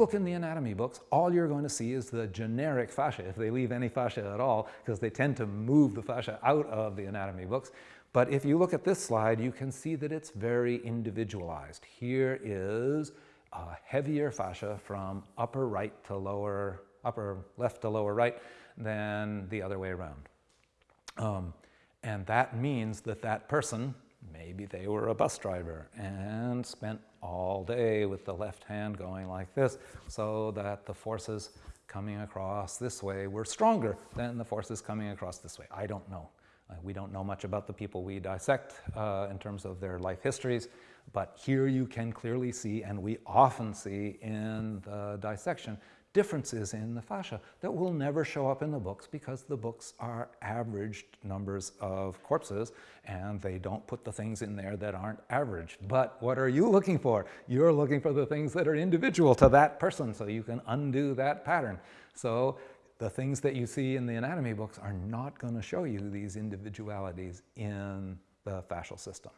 look in the anatomy books, all you're going to see is the generic fascia, if they leave any fascia at all, because they tend to move the fascia out of the anatomy books. But if you look at this slide, you can see that it's very individualized. Here is a heavier fascia from upper right to lower, upper left to lower right than the other way around. Um, and that means that that person, maybe they were a bus driver and spent all day with the left hand going like this so that the forces coming across this way were stronger than the forces coming across this way. I don't know. Uh, we don't know much about the people we dissect uh, in terms of their life histories, but here you can clearly see, and we often see in the dissection, differences in the fascia that will never show up in the books because the books are averaged numbers of corpses and they don't put the things in there that aren't averaged. But what are you looking for? You're looking for the things that are individual to that person so you can undo that pattern. So the things that you see in the anatomy books are not going to show you these individualities in the fascial system.